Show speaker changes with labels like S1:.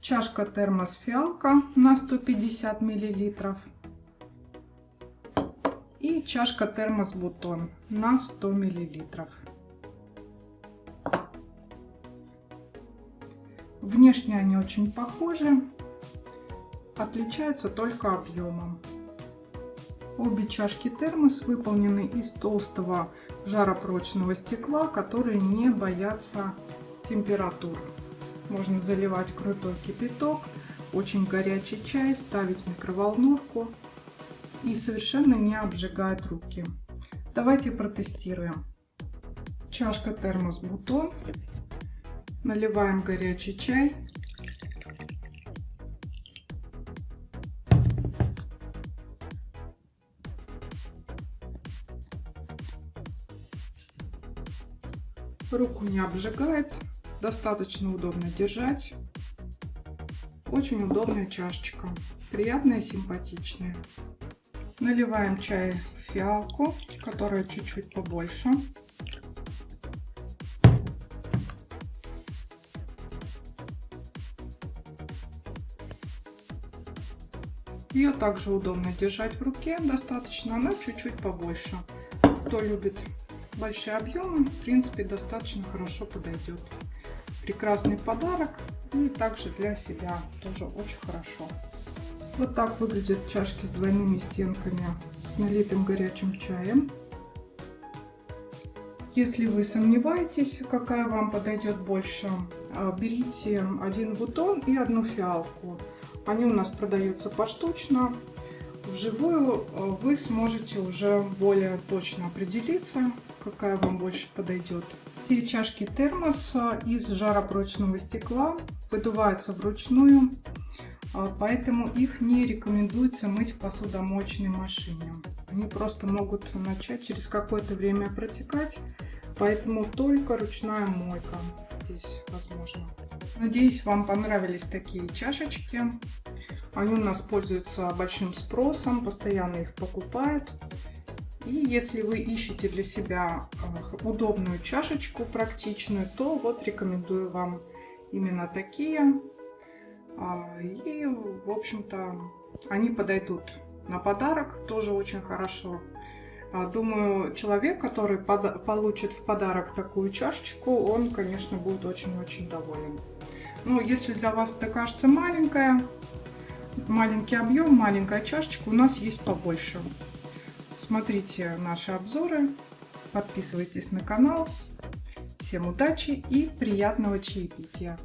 S1: чашка термос фиалка на 150 миллилитров и чашка термос бутон на 100 миллилитров. Внешне они очень похожи, отличаются только объемом. Обе чашки термос выполнены из толстого жаропрочного стекла, которые не боятся температур. Можно заливать крутой кипяток, очень горячий чай, ставить в микроволновку и совершенно не обжигает руки. Давайте протестируем. Чашка термос бутон. Наливаем горячий чай. Руку не обжигает, достаточно удобно держать. Очень удобная чашечка, приятная симпатичная. Наливаем чай в фиалку, которая чуть-чуть побольше. Ее также удобно держать в руке, достаточно, она чуть-чуть побольше. Кто любит большие объемы, в принципе, достаточно хорошо подойдет. Прекрасный подарок и также для себя тоже очень хорошо. Вот так выглядят чашки с двойными стенками с налитым горячим чаем. Если вы сомневаетесь, какая вам подойдет больше, а, берите один бутон и одну фиалку. Они у нас продаются поштучно. Вживую а, вы сможете уже более точно определиться, какая вам больше подойдет. Все чашки термос из жаропрочного стекла выдуваются вручную, а, поэтому их не рекомендуется мыть в посудомоечной машине. Они просто могут начать через какое-то время протекать, поэтому только ручная мойка здесь возможно. Надеюсь, вам понравились такие чашечки. Они у нас пользуются большим спросом, постоянно их покупают. И если вы ищете для себя э, удобную чашечку, практичную, то вот рекомендую вам именно такие. А, и, в общем-то, они подойдут на подарок, тоже очень хорошо. А, думаю, человек, который получит в подарок такую чашечку, он, конечно, будет очень-очень доволен. Ну, если для вас это кажется маленькая, маленький объем, маленькая чашечка, у нас есть побольше. Смотрите наши обзоры, подписывайтесь на канал. Всем удачи и приятного чаепития!